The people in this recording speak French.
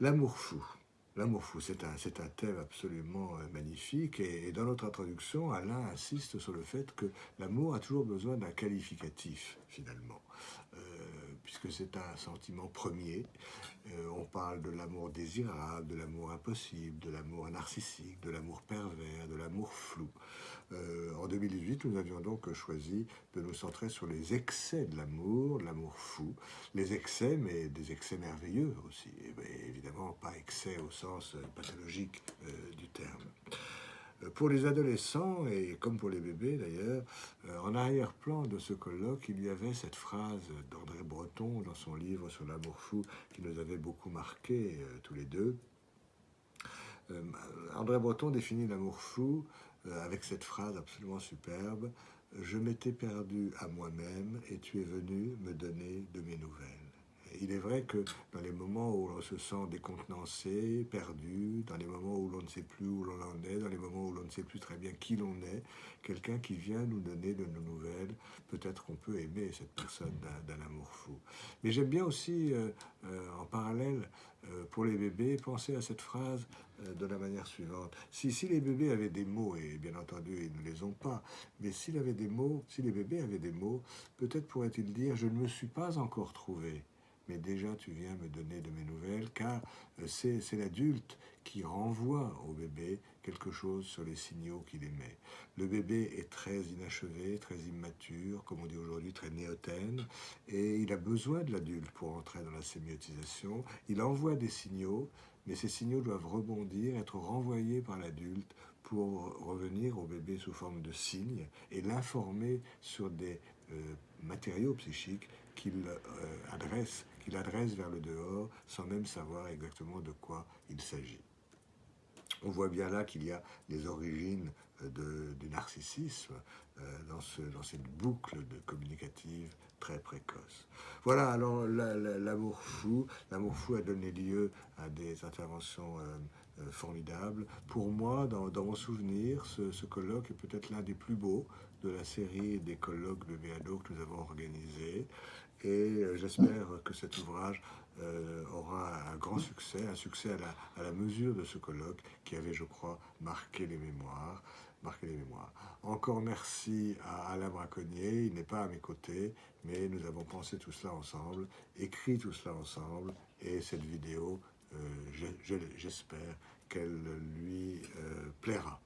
L'amour fou. L'amour fou, c'est un, thème absolument euh, magnifique et, dans notre introduction, Alain insiste sur le fait que l'amour a toujours besoin d'un qualificatif, finalement, euh, puisque c'est un sentiment premier. Euh, on parle de l'amour désirable, de l'amour impossible, de l'amour narcissique, de l'amour pervers, de l'amour flou. en 2018, nous avions donc choisi de nous centrer sur les excès de l'amour, l'amour fou, les excès, mais des excès merveilleux aussi, évidemment pas excès au sens euh, pathologique euh, du terme. Euh, pour les adolescents, et comme pour les bébés d'ailleurs, en arrière-plan de ce colloque, il y avait cette phrase d'André Breton dans son livre sur l'amour fou qui nous avait beaucoup marqué tous les deux. André Breton définit l'amour fou avec cette phrase absolument superbe « Je m'étais perdu à moi-même et tu es venu me donner de mes nouvelles » il est vrai que dans les moments où l'on se sent décontenancé, perdu, dans les moments où ne sait plus où l'on en est, dans les moments où l'on ne sait plus très bien qui l'on est, quelqu'un qui vient nous donner de nos nouvelles, peut-être qu'on peut aimer cette personne d'un amour fou. Mais j'aime bien aussi, euh, euh, en parallèle, euh, pour les bébés, penser à cette phrase de la manière suivante. Si, si les bébés avaient des mots, et bien entendu ils ne les ont pas, mais s'il avait des mots, si les bébés avaient des mots, peut-être pourrait-il dire « je ne me suis pas encore trouvé » mais déjà tu viens me donner de mes nouvelles, car euh, c'est l'adulte qui renvoie au bébé quelque chose sur les signaux qu'il émet. Le bébé est très inachevé, très immature, comme on dit aujourd'hui, très néotène, et il a besoin de l'adulte pour entrer dans la sémiotisation. Il envoie des signaux, mais ces signaux doivent rebondir, être renvoyés par l'adulte pour revenir au bébé sous forme de signes et l'informer sur des euh, matériaux psychiques qu'il euh, adresse, qu'il adresse vers le dehors sans même savoir exactement de quoi il s'agit. On voit bien là qu'il y a des origines euh, du narcissisme dans, ce, dans, cette boucle de communicative très précoce. Voilà, alors l'amour fou, l'amour fou a donné lieu à des interventions formidables. Pour moi, dans, mon souvenir, ce, ce colloque est peut-être l'un des plus beaux de la série des colloques de Béado que nous avons organisés. Et euh, j'espère que cet ouvrage euh, aura un grand succès, un succès à la, mesure de ce colloque qui avait, je crois, marqué les mémoires. Encore merci à Alain Braconnier, il n'est pas à mes côtés, mais nous avons pensé tout cela ensemble, écrit tout cela ensemble, et cette vidéo, euh, j'espère qu'elle lui plaira.